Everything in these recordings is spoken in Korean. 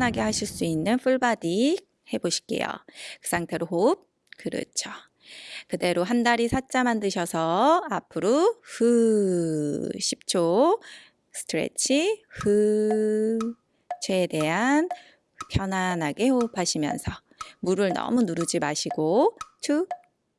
편안하게 하실 수 있는 full body 해보실게요. 그 상태로 호흡. 그렇죠. 그대로 한 다리 사자 만드셔서 앞으로 후 10초 stretch 후 최대한 편안하게 호흡하시면서 무릎을 너무 누르지 마시고 two,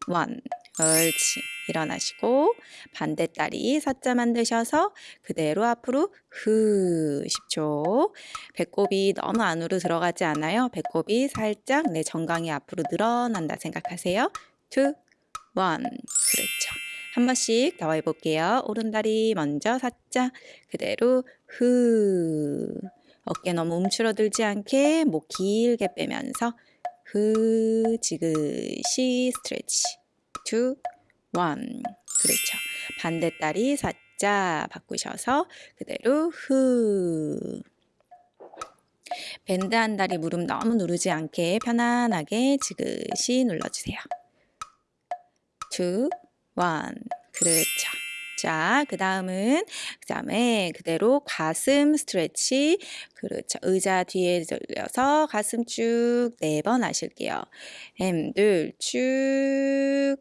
one, 옳지. 일어나시고 반대 다리 사자 만드셔서 그대로 앞으로 후 10초 배꼽이 너무 안으로 들어가지 않아요. 배꼽이 살짝 내 정강이 앞으로 늘어난다 생각하세요. two, one, 그렇죠. 한 번씩 더 해볼게요. 오른다리 먼저 사자 그대로 후 어깨 너무 움츠러들지 않게 목 길게 빼면서 후 지그시 stretch two, one 그렇죠. 반대다리 사자 바꾸셔서 그대로 후 bend 한 다리 무릎 너무 누르지 않게 편안하게 지그시 눌러주세요. two, one 그렇죠. 자, 그 다음은, 그 다음에 그대로 가슴 stretch. 그렇죠. 의자 뒤에 들려서 가슴 쭉 네 번 하실게요. 햄들 쭉.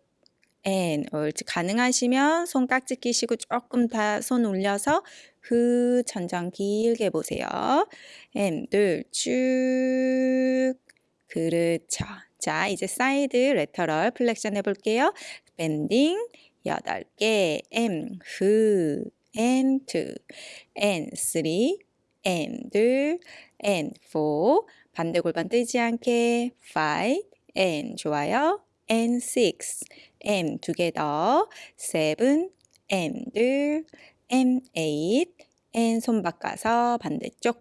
and, 옳지. 가능하시면 손 깍지 끼시고 조금 다손 올려서 후, 천장 길게 보세요. 햄들 쭉. 그렇죠. 자, 이제 side lateral flexion 해 볼게요. bending. 여덟 개 M 후 and two and three and 둘 and four 반대 골반 뜨지 않게 five and 좋아요 and six. M 더 seven. 둘. M eight. And 손 바꿔서 반대쪽.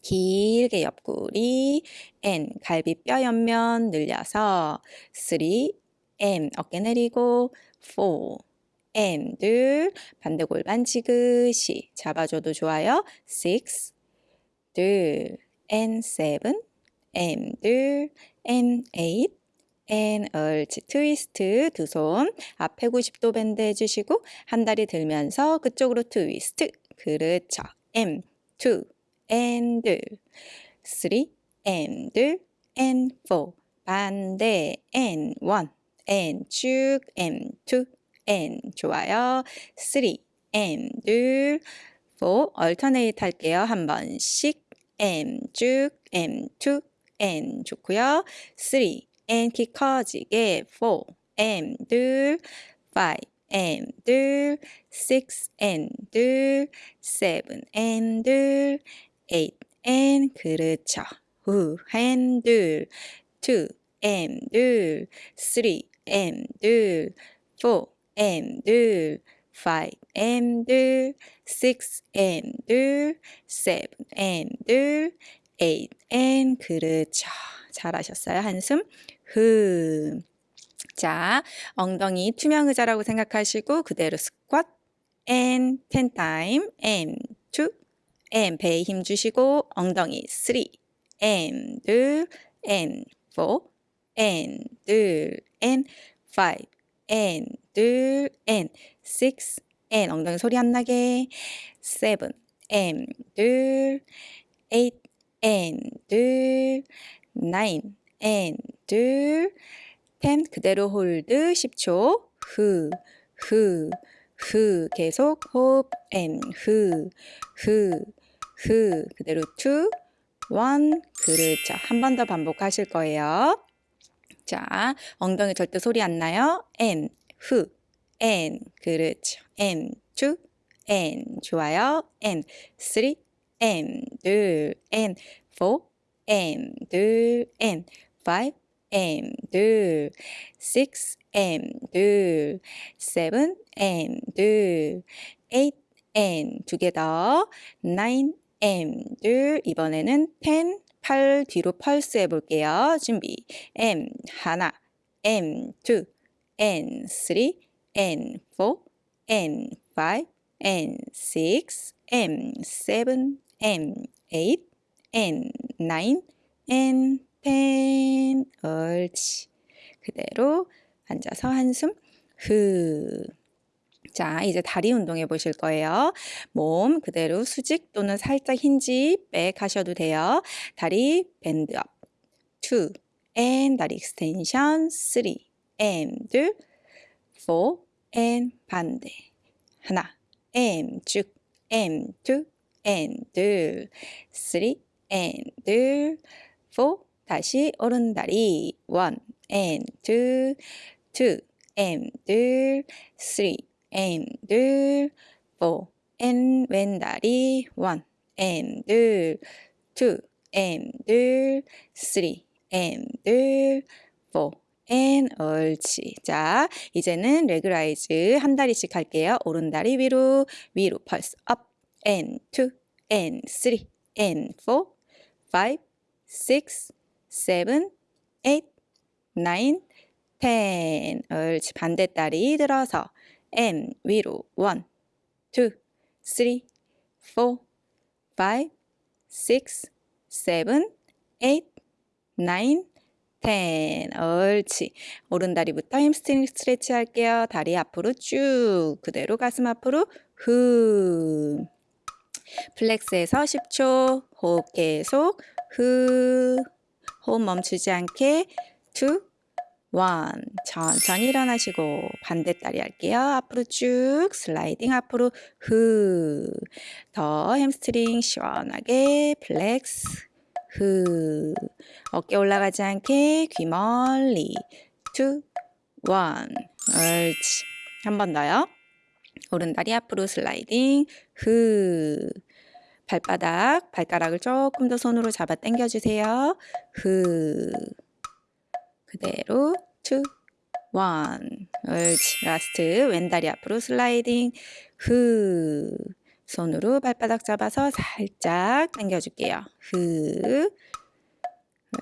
길게 옆구리. N 갈비뼈 옆면 늘려서 3 M 어깨 내리고 4 M 둘. 반대 골반 지그시. 잡아줘도 좋아요. 6 둘. And 7 M 둘. And 8 and 옳지 트위스트 두 손 앞에 90도 밴드 해주시고 한 다리 들면서 그쪽으로 트위스트 그렇죠 M 2 and 3 and and 4 반대 and 1 and 쭉 and 2 and 좋아요. 3 and 둘4 alternate 할게요. 한 번씩 and 쭉 and 2 and 좋고요. 3 and 키 커지게 4 and 둘5 and 둘6 and 둘7 and 둘8 and 그렇죠. 후 and 둘2 and 둘3 M 둘, 4 M 둘, 5 M 둘, 6 M 둘, 7 M 둘, 8 M 그렇죠. 잘하셨어요. 한숨 흠. 자, 엉덩이 투명 의자라고 생각하시고 그대로 스쿼트 10 time M 2 M 배에 힘 주시고 엉덩이 3 M 둘 M 4 and 둘 and five and 둘 and six and 엉덩이 소리 안 나게 seven and 둘 eight and 둘 nine and, 둘, 템 그대로 홀드 10초. 후, 후, 후 계속 호흡 and, 흐, 흐, 흐 그대로 two, one 그렇죠 자 한 번 더 반복하실 거예요. 자 엉덩이 절대 소리 안 나요. and, 흐, and 그렇죠 and, two, and 좋아요. and, three and, 둘 and, four and, 둘 and 5 and 6 and 7 and 8 and 두 개 더 9 and 이번에는 10 팔 뒤로 펄스 해볼게요. 준비. M 하나, M two, N three, N four, N five, N six, M seven, M eight, N nine, N ten. 옳지. 그대로 앉아서 한숨 후. 자, 이제 다리 운동해 보실 거예요. 몸 그대로 수직 또는 살짝 hinge back 하셔도 돼요. 다리 bend up. 2 and 다리 extension 3 and 둘4 and 반대. 하나 and 쭉 and two and 둘3 and 둘4 다시 오른다리 1 and 2 2 and 둘3 and 둘, four and 왼다리 one and 둘, two and 둘, three and 둘, four and 옳지. 자, 이제는 레그라이즈 한 다리씩 할게요. 오른다리 위로, 위로 펄스 up and two and three and four, five, six, seven, eight, nine, ten. 옳지. 반대다리 들어서 and 위로 1, 2, 3, 4, 5, 6, 7, 8, 9, 10. 옳지. 오른다리부터 hamstring stretch 할게요. 다리 앞으로 쭉. 그대로 가슴 앞으로 후. flex에서 10초. 호흡 계속. 후. 호흡 멈추지 않게. 2, one. 천천히 일어나시고 반대 다리 할게요. 앞으로 쭉 슬라이딩 앞으로 후. 더 햄스트링 시원하게 flex 후. 어깨 올라가지 않게 귀 멀리 two, one. 옳지. 한 번 더요. 오른 다리 앞으로 슬라이딩 후. 발바닥, 발가락을 조금 더 손으로 잡아 당겨주세요. 후. 그대로 two, one. 옳지. last 왼다리 앞으로 슬라이딩 후. 손으로 발바닥 잡아서 살짝 당겨줄게요. 후.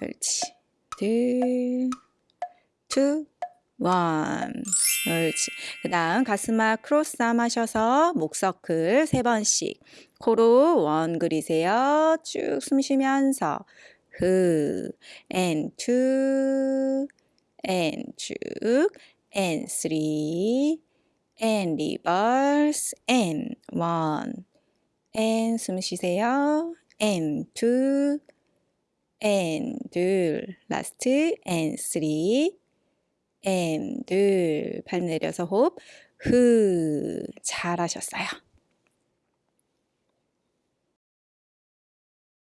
옳지. 둘, two, one. 옳지. 그 다음 가슴 앞 크로스 암 하셔서 목서클 세 번씩 코로 원 그리세요. 쭉 숨 쉬면서 후 and two and 쭉 and three and reverse and one and 숨 쉬세요 and two and 둘 last and three and 둘발 내려서 호흡 후 잘하셨어요.